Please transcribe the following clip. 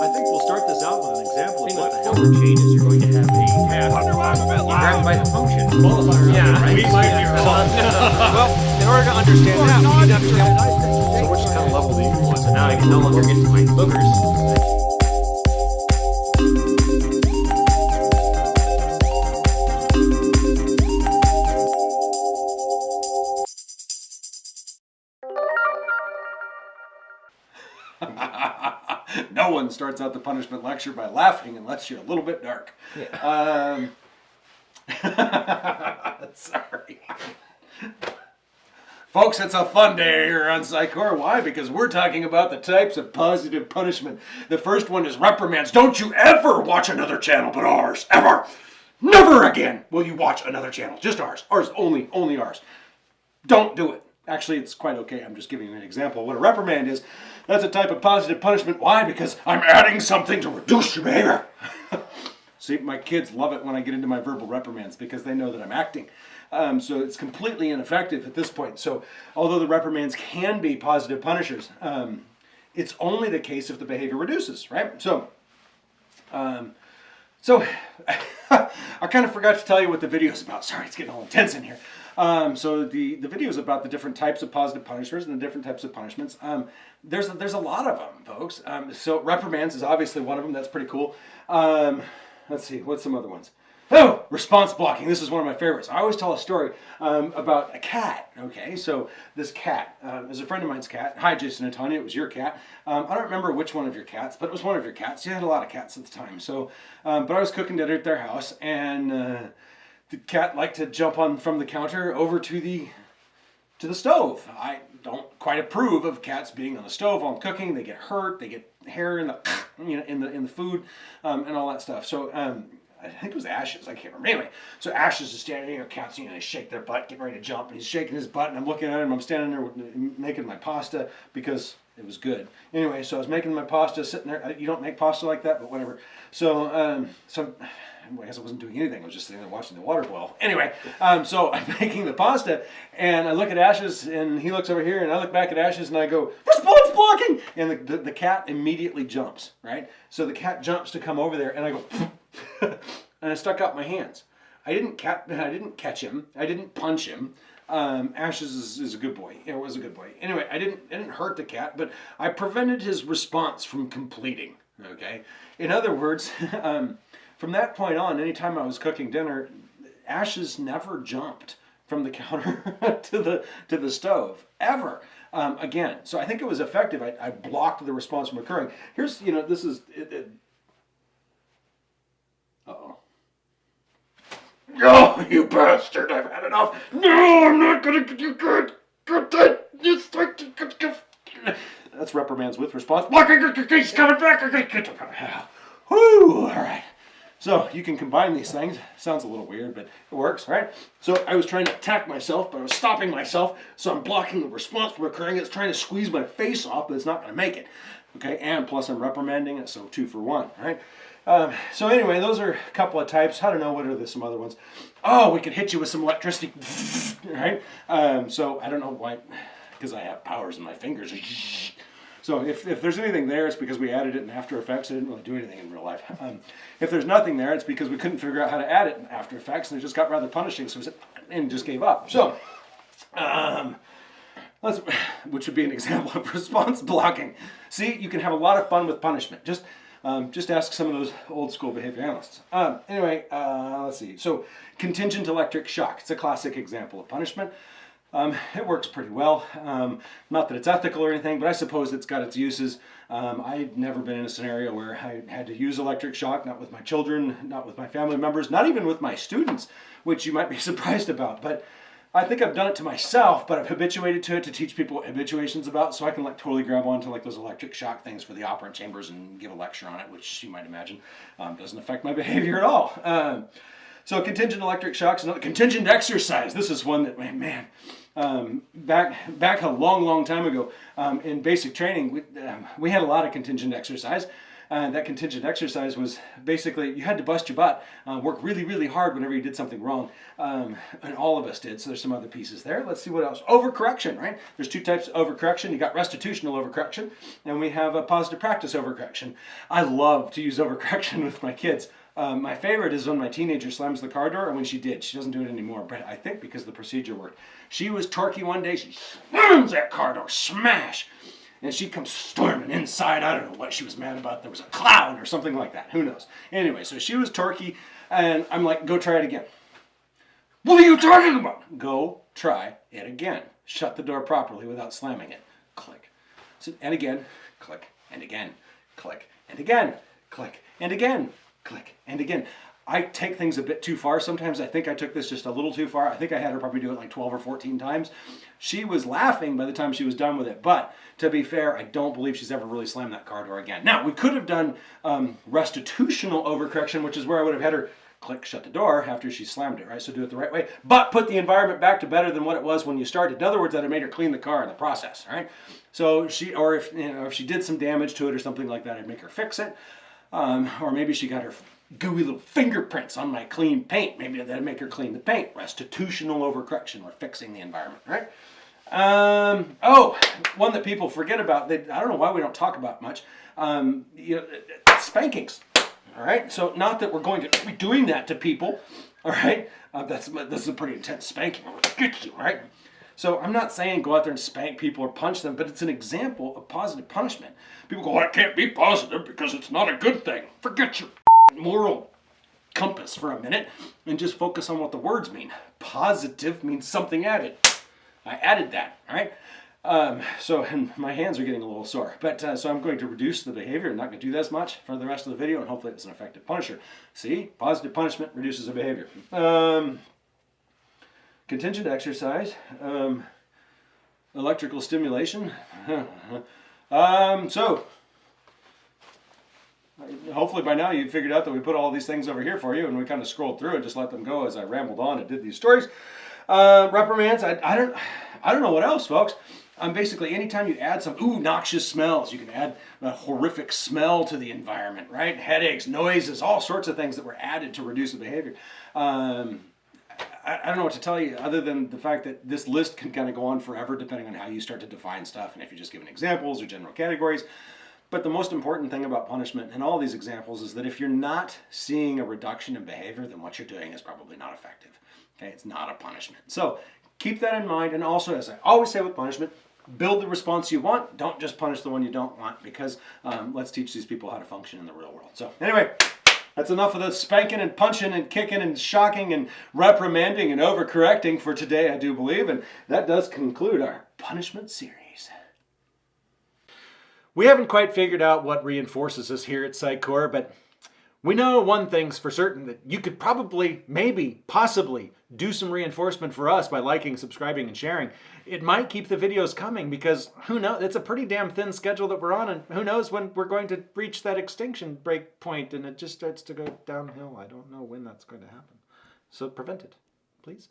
I think we'll start this out with an example of what the hell the chain is. You're going to have a cat. Wonder why I'm a bit You grab it loud. by the function. Qualifier. Yeah, right? we might be wrong. well, in order to understand that, we need to understand so which kind of level do you want? So now I can no longer get to my boogers. no one starts out the punishment lecture by laughing unless you're a little bit dark. Um, sorry. Folks, it's a fun day here on PsychCore. Why? Because we're talking about the types of positive punishment. The first one is reprimands. Don't you ever watch another channel but ours. Ever. Never again will you watch another channel. Just ours. Ours only. Only ours. Don't do it. Actually, it's quite okay. I'm just giving you an example. What a reprimand is, that's a type of positive punishment. Why? Because I'm adding something to reduce your behavior. See, my kids love it when I get into my verbal reprimands because they know that I'm acting. Um, so it's completely ineffective at this point. So although the reprimands can be positive punishers, um, it's only the case if the behavior reduces, right? So, um, so I kind of forgot to tell you what the video is about. Sorry, it's getting all intense in here. Um, so the, the video is about the different types of positive punishments and the different types of punishments. Um, there's, there's a lot of them, folks. Um, so reprimands is obviously one of them. That's pretty cool. Um, let's see, what's some other ones? Oh, response blocking. This is one of my favorites. I always tell a story um, about a cat. Okay, so this cat um, is a friend of mine's cat. Hi, Jason and Tanya. It was your cat. Um, I don't remember which one of your cats, but it was one of your cats. You had a lot of cats at the time. So, um, but I was cooking dinner at their house, and uh, the cat liked to jump on from the counter over to the to the stove. I don't quite approve of cats being on the stove while I'm cooking. They get hurt. They get hair in the you know in the in the food um, and all that stuff. So um, I think it was Ashes. I can't remember. Anyway, so Ashes is standing there. Cats you know they shake their butt, getting ready to jump, and he's shaking his butt, and I'm looking at him. I'm standing there making my pasta because it was good. Anyway, so I was making my pasta, sitting there. You don't make pasta like that, but whatever. So um, so. I guess I wasn't doing anything. I was just sitting there watching the water boil. Anyway, um, so I'm making the pasta, and I look at Ashes, and he looks over here, and I look back at Ashes, and I go, response blocking! And the, the, the cat immediately jumps, right? So the cat jumps to come over there, and I go, and I stuck out my hands. I didn't cat, I didn't catch him. I didn't punch him. Um, Ashes is, is a good boy. It was a good boy. Anyway, I didn't, I didn't hurt the cat, but I prevented his response from completing. Okay. In other words, um, from that point on, anytime I was cooking dinner, Ashes never jumped from the counter to the to the stove ever. Um, again, so I think it was effective. I, I blocked the response from occurring. Here's you know this is. It, it, uh-oh. Oh, you bastard! I've had enough. No, I'm not gonna get you good, good. That's reprimands with response. He's coming back. Whoo! All right. So you can combine these things. Sounds a little weird, but it works, right? So I was trying to attack myself, but I was stopping myself. So I'm blocking the response from occurring. It's trying to squeeze my face off, but it's not going to make it. Okay, and plus I'm reprimanding it, so two for one, right? Um, so anyway, those are a couple of types. I don't know what are the, some other ones. Oh, we could hit you with some electricity, right? Um, so I don't know why, because I have powers in my fingers. So if, if there's anything there, it's because we added it in After Effects. I didn't really do anything in real life. Um, if there's nothing there, it's because we couldn't figure out how to add it in After Effects, and it just got rather punishing, so we said, and just gave up. So, um, let's, which would be an example of response blocking. See, you can have a lot of fun with punishment. Just um, just ask some of those old school behavior analysts. Um, anyway, uh, let's see. So, contingent electric shock. It's a classic example of punishment. Um, it works pretty well. Um, not that it's ethical or anything, but I suppose it's got its uses. Um, I've never been in a scenario where I had to use electric shock, not with my children, not with my family members, not even with my students, which you might be surprised about. But I think I've done it to myself, but I've habituated to it to teach people habituation's about, so I can like totally grab onto like those electric shock things for the operant chambers and give a lecture on it, which you might imagine um, doesn't affect my behavior at all. Um, so contingent electric shocks, another contingent exercise. This is one that man, um, back back a long, long time ago um, in basic training, we, um, we had a lot of contingent exercise. Uh, that contingent exercise was basically you had to bust your butt, uh, work really, really hard whenever you did something wrong. Um, and all of us did. So there's some other pieces there. Let's see what else. Overcorrection, right? There's two types of overcorrection. You got restitutional overcorrection, and we have a positive practice overcorrection. I love to use overcorrection with my kids. Um, my favorite is when my teenager slams the car door, and when she did, she doesn't do it anymore, but I think because the procedure worked. She was torquey one day, she slams that car door, smash! And she comes storming inside. I don't know what she was mad about. There was a cloud or something like that. Who knows? Anyway, so she was torquey, and I'm like, go try it again. What are you talking about? Go try it again. Shut the door properly without slamming it. Click. So, and again, click, and again, click, and again, click, and again, and again. I take things a bit too far. Sometimes I think I took this just a little too far. I think I had her probably do it like 12 or 14 times. She was laughing by the time she was done with it. But to be fair, I don't believe she's ever really slammed that car door again. Now, we could have done um, restitutional overcorrection, which is where I would have had her click shut the door after she slammed it, right? So do it the right way, but put the environment back to better than what it was when you started. In other words, that it made her clean the car in the process, right? So she, or if, you know, if she did some damage to it or something like that, I'd make her fix it. Um, or maybe she got her gooey little fingerprints on my clean paint. Maybe that'd make her clean the paint. Restitutional overcorrection or fixing the environment, right? Um, oh, one that people forget about. They, I don't know why we don't talk about much. Um, you know, spankings. All right. So not that we're going to be doing that to people. All right. Uh, that's this is a pretty intense spanking. Get you right. So I'm not saying go out there and spank people or punch them, but it's an example of positive punishment. People go, well, can't be positive because it's not a good thing. Forget your moral compass for a minute and just focus on what the words mean. Positive means something added. I added that, all right? Um, so, and my hands are getting a little sore. But, uh, so I'm going to reduce the behavior. I'm not going to do this much for the rest of the video, and hopefully it's an effective punisher. See? Positive punishment reduces the behavior. Um, contingent exercise. Um, electrical stimulation. um, so, hopefully by now you figured out that we put all these things over here for you and we kind of scrolled through and just let them go as I rambled on and did these stories. Uh, reprimands, I, I, don't, I don't know what else, folks. Um, basically, anytime you add some, ooh, noxious smells, you can add a horrific smell to the environment, right? Headaches, noises, all sorts of things that were added to reduce the behavior. Um, I, I, don't know what to tell you other than the fact that this list can kind of go on forever depending on how you start to define stuff and if you're just giving examples or general categories. But the most important thing about punishment in all these examples is that if you're not seeing a reduction in behavior, then what you're doing is probably not effective. Okay, it's not a punishment. So keep that in mind. And also, as I always say with punishment, build the response you want. Don't just punish the one you don't want because um, let's teach these people how to function in the real world. So anyway, that's enough of the spanking and punching and kicking and shocking and reprimanding and overcorrecting for today, I do believe. And that does conclude our punishment series. We haven't quite figured out what reinforces us here at PsychCore, but we know one thing's for certain, that you could probably, maybe, possibly do some reinforcement for us by liking, subscribing, and sharing. It might keep the videos coming because who knows, it's a pretty damn thin schedule that we're on and who knows when we're going to reach that extinction break point and it just starts to go downhill. I don't know when that's going to happen. So prevent it, please.